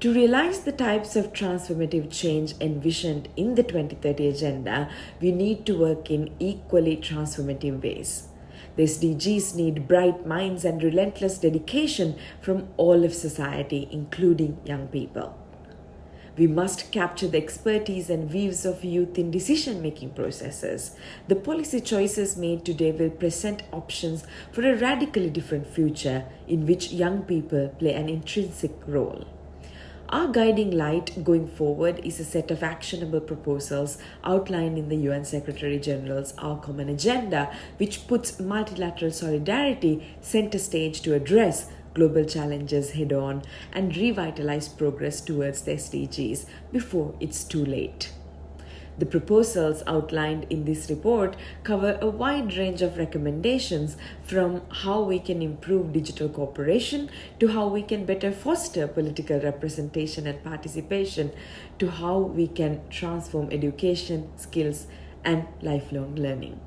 To realize the types of transformative change envisioned in the 2030 Agenda, we need to work in equally transformative ways. The SDGs need bright minds and relentless dedication from all of society, including young people. We must capture the expertise and views of youth in decision making processes. The policy choices made today will present options for a radically different future in which young people play an intrinsic role. Our guiding light going forward is a set of actionable proposals outlined in the UN Secretary General's Our Common Agenda, which puts multilateral solidarity center stage to address global challenges head on and revitalize progress towards the SDGs before it's too late. The proposals outlined in this report cover a wide range of recommendations from how we can improve digital cooperation to how we can better foster political representation and participation to how we can transform education, skills, and lifelong learning.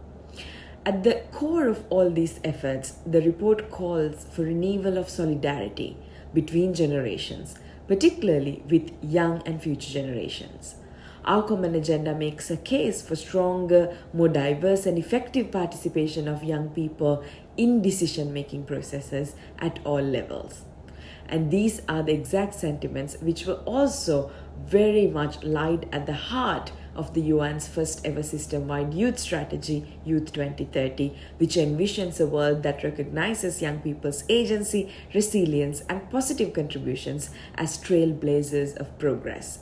At the core of all these efforts, the report calls for renewal of solidarity between generations, particularly with young and future generations. Our common agenda makes a case for stronger, more diverse, and effective participation of young people in decision making processes at all levels. And these are the exact sentiments which were also very much lied at the heart of the UN's first ever system wide youth strategy, Youth 2030, which envisions a world that recognizes young people's agency, resilience, and positive contributions as trailblazers of progress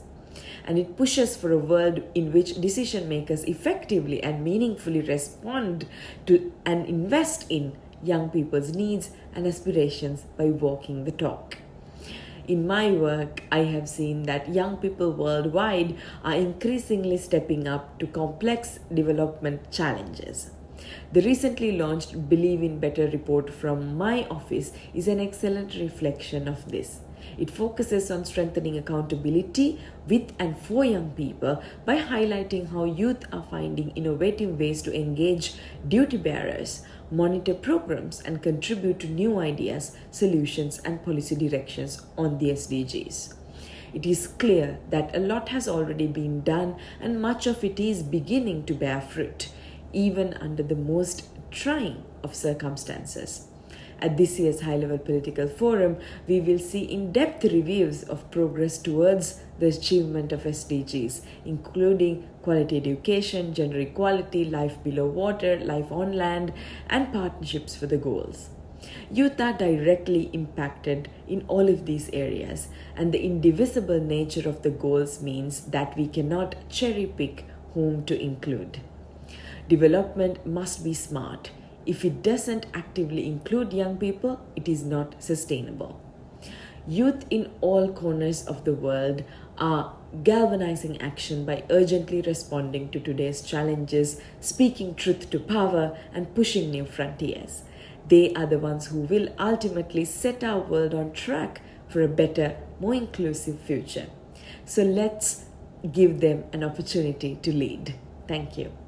and it pushes for a world in which decision makers effectively and meaningfully respond to and invest in young people's needs and aspirations by walking the talk. In my work, I have seen that young people worldwide are increasingly stepping up to complex development challenges. The recently launched Believe in Better report from my office is an excellent reflection of this. It focuses on strengthening accountability with and for young people by highlighting how youth are finding innovative ways to engage duty bearers, monitor programs, and contribute to new ideas, solutions, and policy directions on the SDGs. It is clear that a lot has already been done and much of it is beginning to bear fruit, even under the most trying of circumstances. At this year's High Level Political Forum, we will see in depth reviews of progress towards the achievement of SDGs, including quality education, gender equality, life below water, life on land, and partnerships for the goals. Youth are directly impacted in all of these areas, and the indivisible nature of the goals means that we cannot cherry pick whom to include. Development must be smart if it doesn't actively include young people, it is not sustainable. Youth in all corners of the world are galvanizing action by urgently responding to today's challenges, speaking truth to power, and pushing new frontiers. They are the ones who will ultimately set our world on track for a better, more inclusive future. So let's give them an opportunity to lead. Thank you.